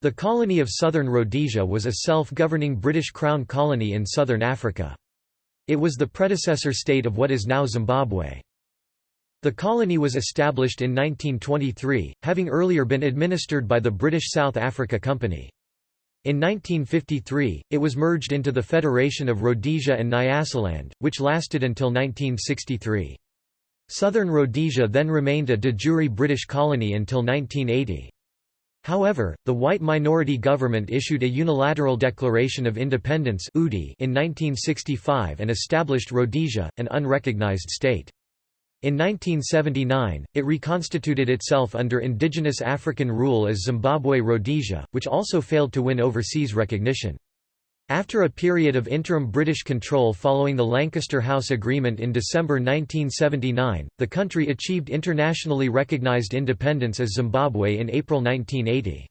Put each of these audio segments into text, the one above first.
The colony of Southern Rhodesia was a self-governing British Crown colony in southern Africa. It was the predecessor state of what is now Zimbabwe. The colony was established in 1923, having earlier been administered by the British South Africa Company. In 1953, it was merged into the Federation of Rhodesia and Nyasaland, which lasted until 1963. Southern Rhodesia then remained a de jure British colony until 1980. However, the white minority government issued a unilateral Declaration of Independence in 1965 and established Rhodesia, an unrecognized state. In 1979, it reconstituted itself under indigenous African rule as Zimbabwe Rhodesia, which also failed to win overseas recognition. After a period of interim British control following the Lancaster House Agreement in December 1979, the country achieved internationally recognized independence as Zimbabwe in April 1980.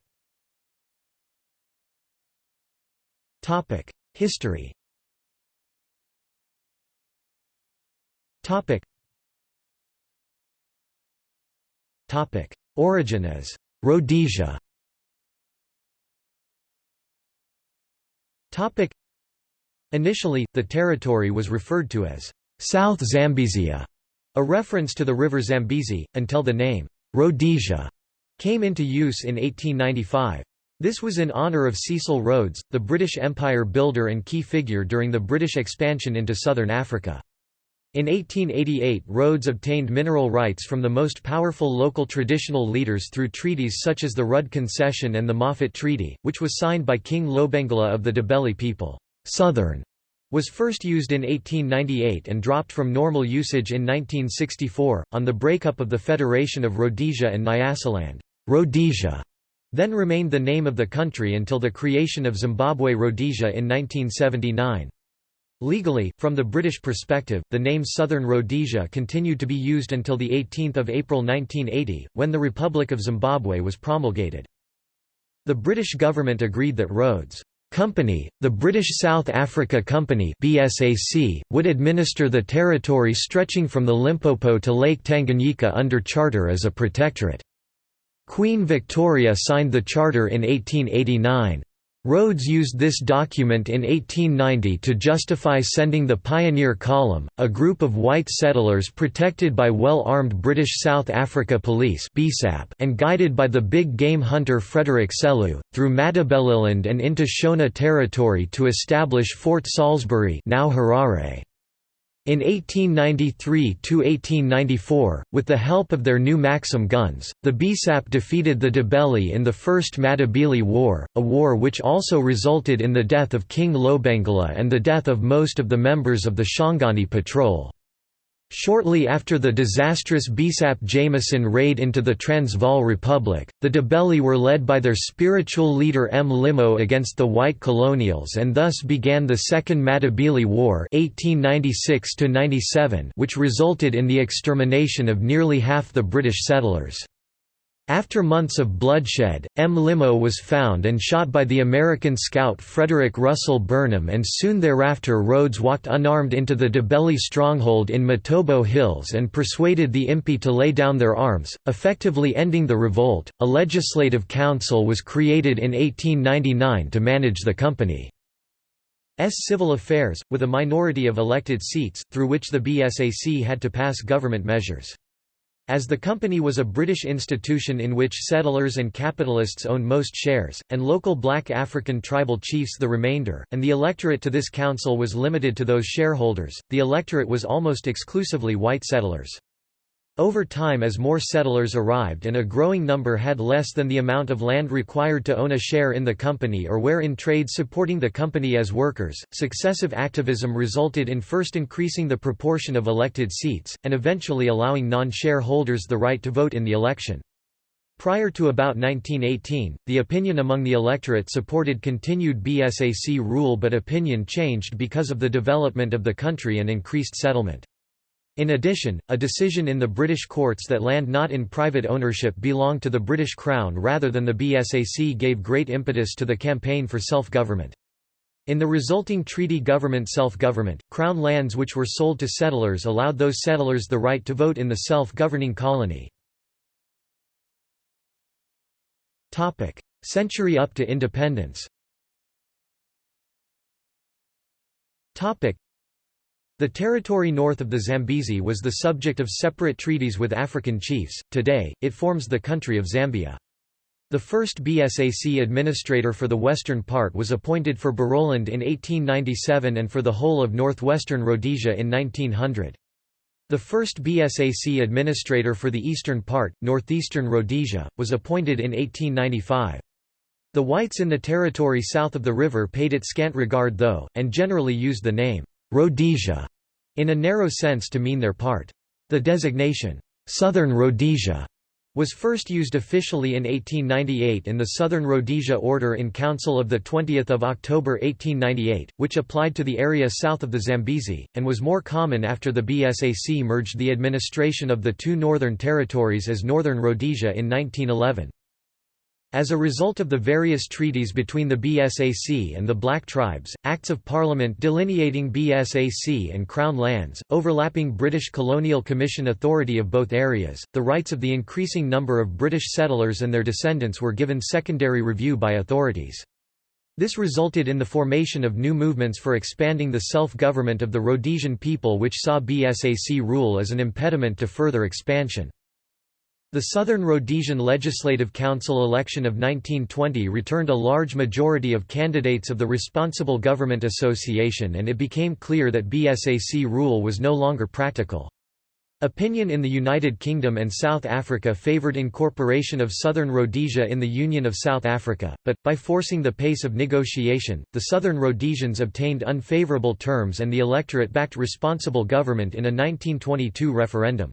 History Origin as Rhodesia Initially, the territory was referred to as South Zambezia, a reference to the river Zambezi, until the name Rhodesia came into use in 1895. This was in honour of Cecil Rhodes, the British Empire builder and key figure during the British expansion into southern Africa. In 1888 Rhodes obtained mineral rights from the most powerful local traditional leaders through treaties such as the Rudd Concession and the Moffat Treaty, which was signed by King Lobengula of the Ndebele people. Southern was first used in 1898 and dropped from normal usage in 1964, on the breakup of the Federation of Rhodesia and Nyasaland. Rhodesia then remained the name of the country until the creation of Zimbabwe Rhodesia in 1979. Legally, from the British perspective, the name Southern Rhodesia continued to be used until 18 April 1980, when the Republic of Zimbabwe was promulgated. The British government agreed that Rhodes' Company, the British South Africa Company BSAC, would administer the territory stretching from the Limpopo to Lake Tanganyika under charter as a protectorate. Queen Victoria signed the charter in 1889. Rhodes used this document in 1890 to justify sending the Pioneer Column, a group of white settlers protected by well-armed British South Africa Police and guided by the big game hunter Frederick Selous, through Matabeleland and into Shona territory to establish Fort Salisbury now Harare. In 1893–1894, with the help of their new Maxim guns, the BSAP defeated the Ndebele in the First Matabele War, a war which also resulted in the death of King Lobengula and the death of most of the members of the Shangani Patrol. Shortly after the disastrous BSAP Jameson raid into the Transvaal Republic, the Ndebele were led by their spiritual leader Mlimo against the white colonials and thus began the Second Matabele War 1896 which resulted in the extermination of nearly half the British settlers. After months of bloodshed, Mlimo was found and shot by the American scout Frederick Russell Burnham and soon thereafter Rhodes walked unarmed into the Ndebele stronghold in Matobo Hills and persuaded the Impi to lay down their arms, effectively ending the revolt. A legislative council was created in 1899 to manage the company. S civil affairs, with a minority of elected seats, through which the BSAC had to pass government measures. As the company was a British institution in which settlers and capitalists owned most shares, and local black African tribal chiefs the remainder, and the electorate to this council was limited to those shareholders, the electorate was almost exclusively white settlers. Over time as more settlers arrived and a growing number had less than the amount of land required to own a share in the company or were in trade supporting the company as workers, successive activism resulted in first increasing the proportion of elected seats, and eventually allowing non-shareholders the right to vote in the election. Prior to about 1918, the opinion among the electorate supported continued BSAC rule but opinion changed because of the development of the country and increased settlement. In addition, a decision in the British courts that land not in private ownership belonged to the British Crown rather than the BSAC gave great impetus to the campaign for self-government. In the resulting treaty government self-government, Crown lands which were sold to settlers allowed those settlers the right to vote in the self-governing colony. Century up to independence the territory north of the Zambezi was the subject of separate treaties with African chiefs, today, it forms the country of Zambia. The first BSAC administrator for the western part was appointed for Barotseland in 1897 and for the whole of northwestern Rhodesia in 1900. The first BSAC administrator for the eastern part, northeastern Rhodesia, was appointed in 1895. The whites in the territory south of the river paid it scant regard though, and generally used the name, Rhodesia, in a narrow sense to mean their part. The designation, Southern Rhodesia, was first used officially in 1898 in the Southern Rhodesia Order in Council of 20 October 1898, which applied to the area south of the Zambezi, and was more common after the BSAC merged the administration of the two northern territories as Northern Rhodesia in 1911. As a result of the various treaties between the BSAC and the Black Tribes, Acts of Parliament delineating BSAC and Crown lands, overlapping British Colonial Commission authority of both areas, the rights of the increasing number of British settlers and their descendants were given secondary review by authorities. This resulted in the formation of new movements for expanding the self-government of the Rhodesian people which saw BSAC rule as an impediment to further expansion. The Southern Rhodesian Legislative Council election of 1920 returned a large majority of candidates of the Responsible Government Association and it became clear that BSAC rule was no longer practical. Opinion in the United Kingdom and South Africa favoured incorporation of Southern Rhodesia in the Union of South Africa, but, by forcing the pace of negotiation, the Southern Rhodesians obtained unfavourable terms and the electorate backed responsible government in a 1922 referendum.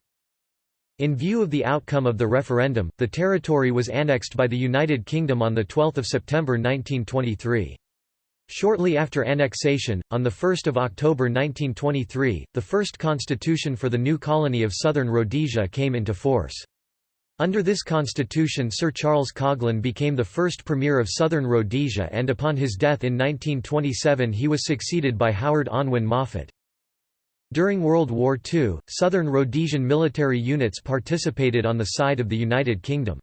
In view of the outcome of the referendum, the territory was annexed by the United Kingdom on 12 September 1923. Shortly after annexation, on 1 October 1923, the first constitution for the new colony of Southern Rhodesia came into force. Under this constitution Sir Charles Coghlan became the first Premier of Southern Rhodesia and upon his death in 1927 he was succeeded by Howard Unwin Moffat. During World War II, Southern Rhodesian military units participated on the side of the United Kingdom.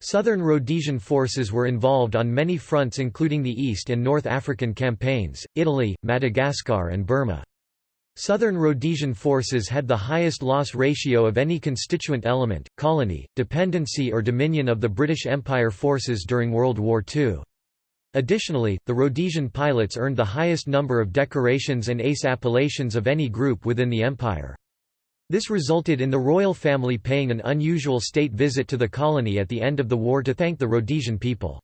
Southern Rhodesian forces were involved on many fronts including the East and North African campaigns, Italy, Madagascar and Burma. Southern Rhodesian forces had the highest loss ratio of any constituent element, colony, dependency or dominion of the British Empire forces during World War II. Additionally, the Rhodesian pilots earned the highest number of decorations and ace appellations of any group within the empire. This resulted in the royal family paying an unusual state visit to the colony at the end of the war to thank the Rhodesian people.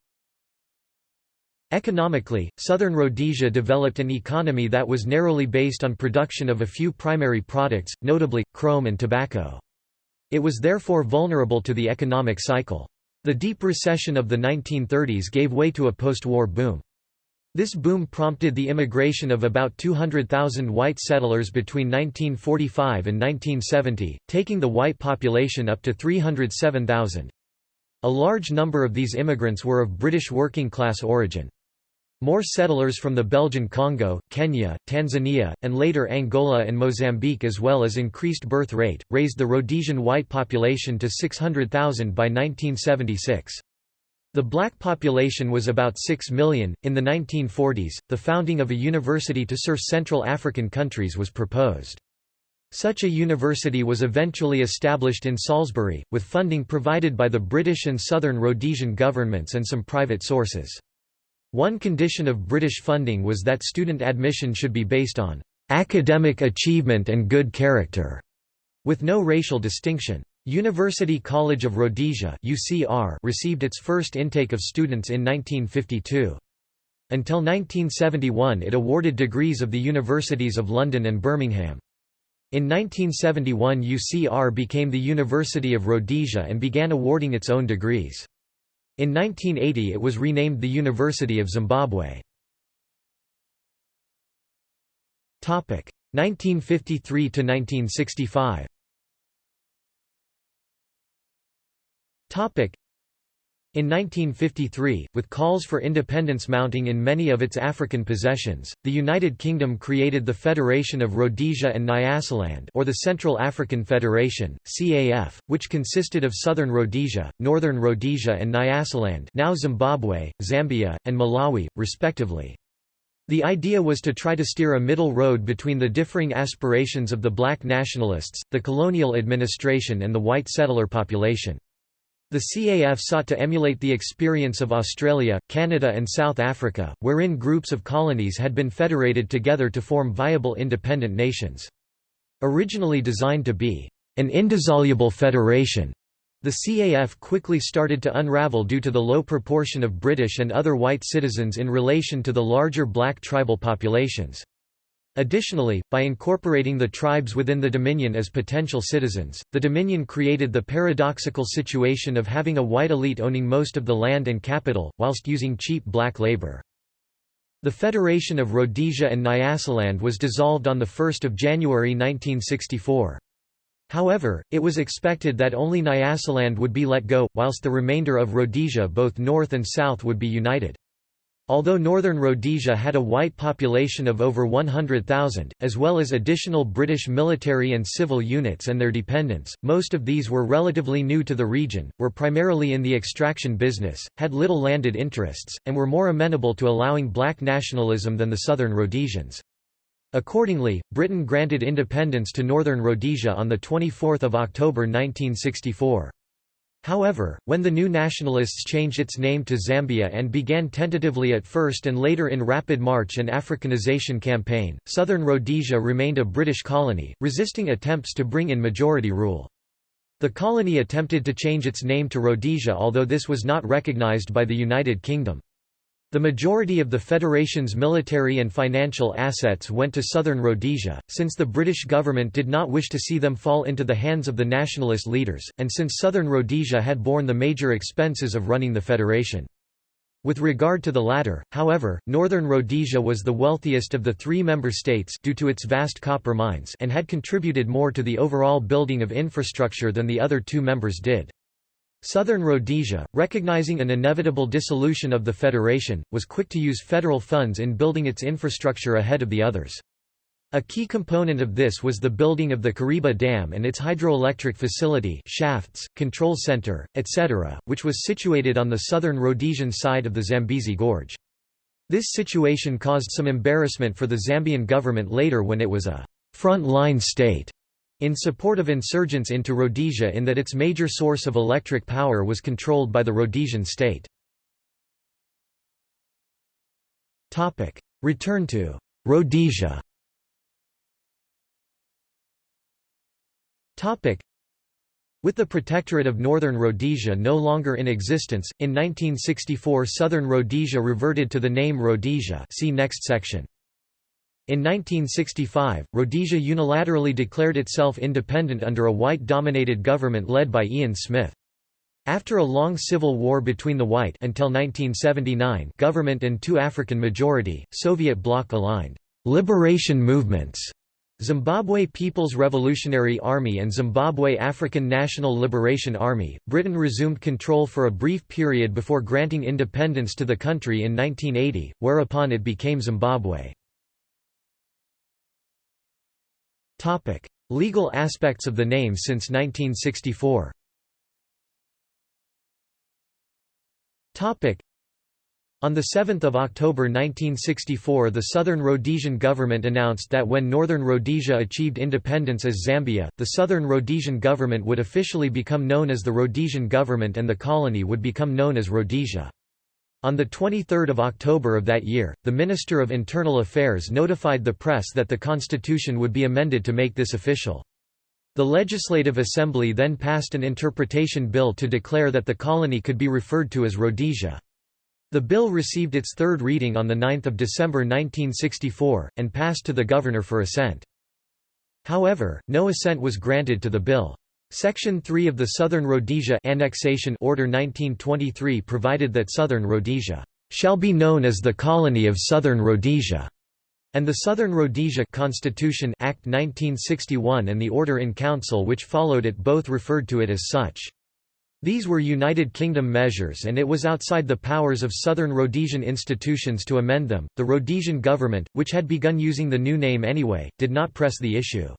Economically, southern Rhodesia developed an economy that was narrowly based on production of a few primary products, notably, chrome and tobacco. It was therefore vulnerable to the economic cycle. The deep recession of the 1930s gave way to a post-war boom. This boom prompted the immigration of about 200,000 white settlers between 1945 and 1970, taking the white population up to 307,000. A large number of these immigrants were of British working-class origin. More settlers from the Belgian Congo, Kenya, Tanzania, and later Angola and Mozambique as well as increased birth rate, raised the Rhodesian white population to 600,000 by 1976. The black population was about 6 million. In the 1940s, the founding of a university to serve Central African countries was proposed. Such a university was eventually established in Salisbury, with funding provided by the British and Southern Rhodesian governments and some private sources. One condition of British funding was that student admission should be based on academic achievement and good character, with no racial distinction. University College of Rhodesia UCR received its first intake of students in 1952. Until 1971 it awarded degrees of the universities of London and Birmingham. In 1971 UCR became the University of Rhodesia and began awarding its own degrees. In 1980 it was renamed the University of Zimbabwe. 1953 to 1965. In 1953, with calls for independence mounting in many of its African possessions, the United Kingdom created the Federation of Rhodesia and Nyasaland or the Central African Federation, CAF, which consisted of Southern Rhodesia, Northern Rhodesia and Nyasaland now Zimbabwe, Zambia, and Malawi, respectively. The idea was to try to steer a middle road between the differing aspirations of the black nationalists, the colonial administration and the white settler population. The CAF sought to emulate the experience of Australia, Canada and South Africa, wherein groups of colonies had been federated together to form viable independent nations. Originally designed to be an indissoluble federation, the CAF quickly started to unravel due to the low proportion of British and other white citizens in relation to the larger black tribal populations. Additionally, by incorporating the tribes within the Dominion as potential citizens, the Dominion created the paradoxical situation of having a white elite owning most of the land and capital, whilst using cheap black labor. The Federation of Rhodesia and Nyasaland was dissolved on 1 January 1964. However, it was expected that only Nyasaland would be let go, whilst the remainder of Rhodesia both north and south would be united. Although northern Rhodesia had a white population of over 100,000, as well as additional British military and civil units and their dependents, most of these were relatively new to the region, were primarily in the extraction business, had little landed interests, and were more amenable to allowing black nationalism than the southern Rhodesians. Accordingly, Britain granted independence to northern Rhodesia on 24 October 1964. However, when the New Nationalists changed its name to Zambia and began tentatively at first and later in rapid march an Africanization campaign, southern Rhodesia remained a British colony, resisting attempts to bring in majority rule. The colony attempted to change its name to Rhodesia although this was not recognised by the United Kingdom. The majority of the Federation's military and financial assets went to southern Rhodesia, since the British government did not wish to see them fall into the hands of the nationalist leaders, and since southern Rhodesia had borne the major expenses of running the Federation. With regard to the latter, however, northern Rhodesia was the wealthiest of the three member states due to its vast copper mines and had contributed more to the overall building of infrastructure than the other two members did. Southern Rhodesia, recognizing an inevitable dissolution of the federation, was quick to use federal funds in building its infrastructure ahead of the others. A key component of this was the building of the Kariba Dam and its hydroelectric facility shafts, control center, etc., which was situated on the southern Rhodesian side of the Zambezi Gorge. This situation caused some embarrassment for the Zambian government later when it was a front-line state in support of insurgents into Rhodesia in that its major source of electric power was controlled by the Rhodesian state. Return to Rhodesia with the Protectorate of Northern Rhodesia no longer in existence, in 1964 Southern Rhodesia reverted to the name Rhodesia see next section. In 1965, Rhodesia unilaterally declared itself independent under a white-dominated government led by Ian Smith. After a long civil war between the white until 1979 government and two African-majority, Soviet bloc-aligned liberation movements Zimbabwe People's Revolutionary Army and Zimbabwe African National Liberation Army, Britain resumed control for a brief period before granting independence to the country in 1980, whereupon it became Zimbabwe. Legal aspects of the name since 1964 Topic: on 7 October 1964 the Southern Rhodesian government announced that when Northern Rhodesia achieved independence as Zambia, the Southern Rhodesian government would officially become known as the Rhodesian government and the colony would become known as Rhodesia. On 23 October of that year, the Minister of Internal Affairs notified the press that the constitution would be amended to make this official. The Legislative Assembly then passed an interpretation bill to declare that the colony could be referred to as Rhodesia. The bill received its third reading on 9 December 1964, and passed to the governor for assent. However, no assent was granted to the bill. Section 3 of the Southern Rhodesia Annexation Order 1923 provided that Southern Rhodesia shall be known as the colony of Southern Rhodesia, and the Southern Rhodesia Constitution Act 1961 and the Order in Council which followed it both referred to it as such. These were United Kingdom measures and it was outside the powers of southern Rhodesian institutions to amend them. The Rhodesian government, which had begun using the new name anyway, did not press the issue.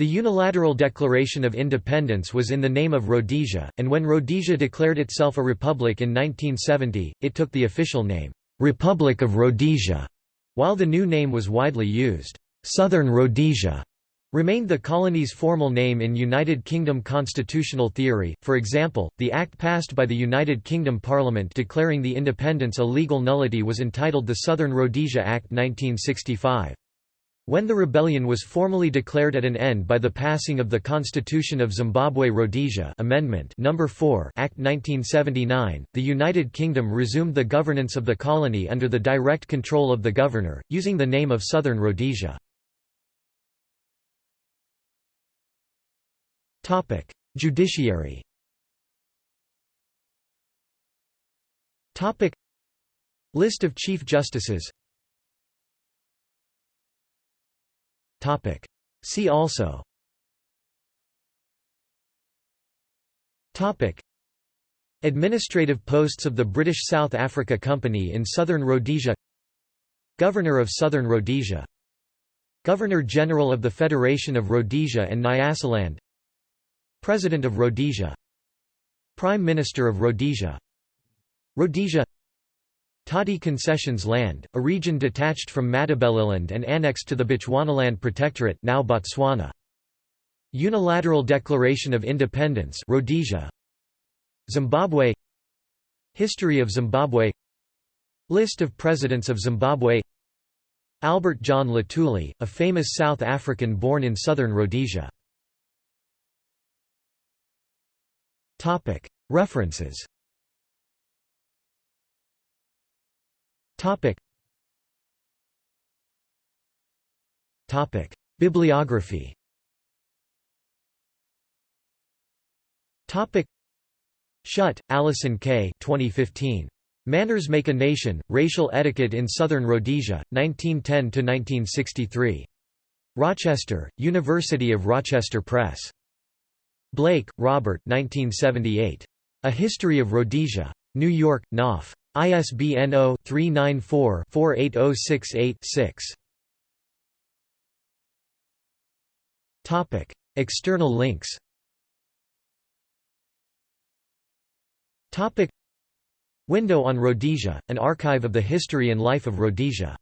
The unilateral declaration of independence was in the name of Rhodesia, and when Rhodesia declared itself a republic in 1970, it took the official name, Republic of Rhodesia, while the new name was widely used. Southern Rhodesia remained the colony's formal name in United Kingdom constitutional theory, for example, the act passed by the United Kingdom Parliament declaring the independence a legal nullity was entitled the Southern Rhodesia Act 1965. When the rebellion was formally declared at an end by the passing of the Constitution of Zimbabwe Rhodesia Amendment No. 4 Act 1979, the United Kingdom resumed the governance of the colony under the direct control of the governor, using the name of Southern Rhodesia. Judiciary. List of Chief Justices. Topic: See also. Topic: Administrative posts of the British South Africa Company in Southern Rhodesia. Governor of Southern Rhodesia. Governor-General of the Federation of Rhodesia and Nyasaland. President of Rhodesia. Prime Minister of Rhodesia. Rhodesia Tati Concessions Land, a region detached from Matabeleland and annexed to the Bechuanaland Protectorate now Botswana. Unilateral Declaration of Independence Rhodesia. Zimbabwe. History of Zimbabwe. List of Presidents of Zimbabwe. Albert John Luthuli, a famous South African born in southern Rhodesia. References Bibliography Shutt, Allison K. 2015. Manners Make a Nation, Racial Etiquette in Southern Rhodesia, 1910–1963. Rochester, University of Rochester Press. Blake, Robert 1978. A History of Rhodesia. New York, Knopf. ISBN 0-394-48068-6. External links. Topic: Window on Rhodesia, an archive of the history and life of Rhodesia